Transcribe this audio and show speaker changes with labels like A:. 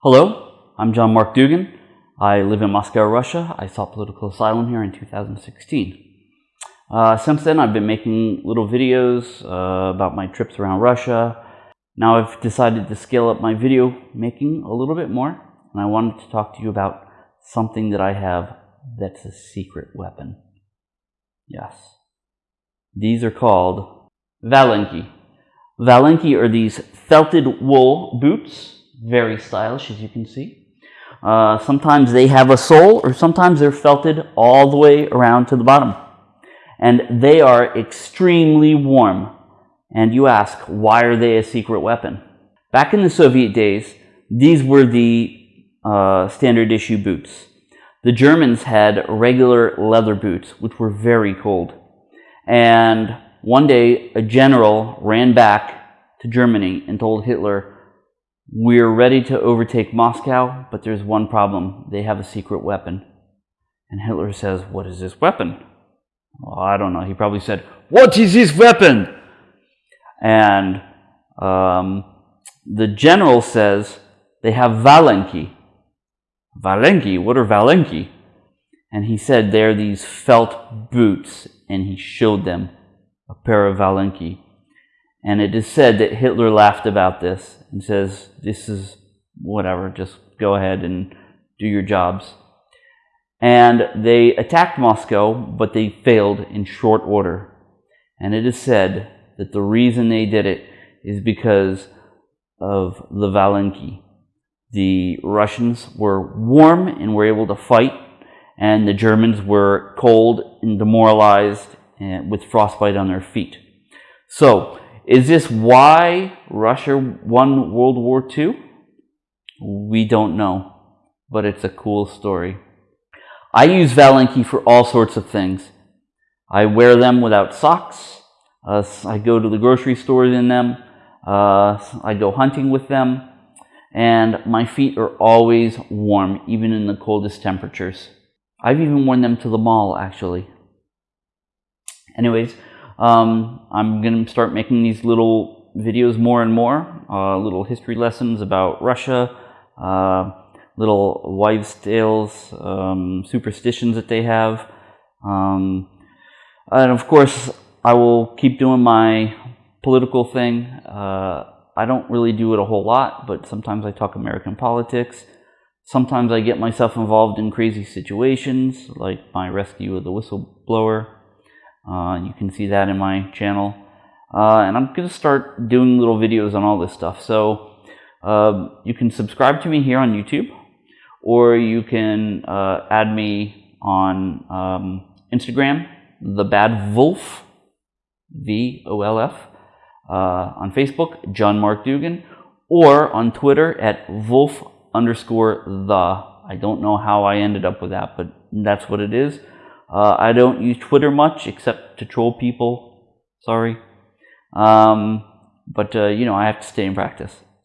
A: Hello, I'm John Mark Dougan. I live in Moscow, Russia. I sought political asylum here in 2016. Uh, since then, I've been making little videos uh, about my trips around Russia. Now I've decided to scale up my video making a little bit more, and I wanted to talk to you about something that I have that's a secret weapon. Yes. These are called Valenki. Valenki are these felted wool boots, very stylish as you can see. Uh, sometimes they have a sole or sometimes they're felted all the way around to the bottom. And they are extremely warm. And you ask, why are they a secret weapon? Back in the Soviet days, these were the uh, standard issue boots. The Germans had regular leather boots, which were very cold. And one day, a general ran back to Germany and told Hitler, we're ready to overtake Moscow, but there's one problem. They have a secret weapon. And Hitler says, what is this weapon? Well, I don't know. He probably said, what is this weapon? And um, the general says, they have Valenki. Valenki? What are Valenki? And he said they're these felt boots, and he showed them a pair of Valenki. And it is said that Hitler laughed about this and says, this is whatever, just go ahead and do your jobs. And they attacked Moscow, but they failed in short order. And it is said that the reason they did it is because of the Valenki. The Russians were warm and were able to fight, and the Germans were cold and demoralized and with frostbite on their feet. So, is this why Russia won World War II? We don't know, but it's a cool story. I use Valenki for all sorts of things. I wear them without socks. Uh, I go to the grocery stores in them. Uh, I go hunting with them and my feet are always warm, even in the coldest temperatures. I've even worn them to the mall, actually. Anyways, um, I'm going to start making these little videos more and more, uh, little history lessons about Russia, uh, little wives' tales, um, superstitions that they have. Um, and of course, I will keep doing my political thing. Uh, I don't really do it a whole lot, but sometimes I talk American politics. Sometimes I get myself involved in crazy situations, like my rescue of the whistleblower. Uh, you can see that in my channel. Uh, and I'm going to start doing little videos on all this stuff. So uh, you can subscribe to me here on YouTube, or you can uh, add me on um, Instagram, The Bad Wolf, V-O-L-F uh, on Facebook, John Mark Dougan, or on Twitter at Wolf underscore the. I don't know how I ended up with that, but that's what it is. Uh, I don't use Twitter much except to troll people. Sorry. Um, but, uh, you know, I have to stay in practice.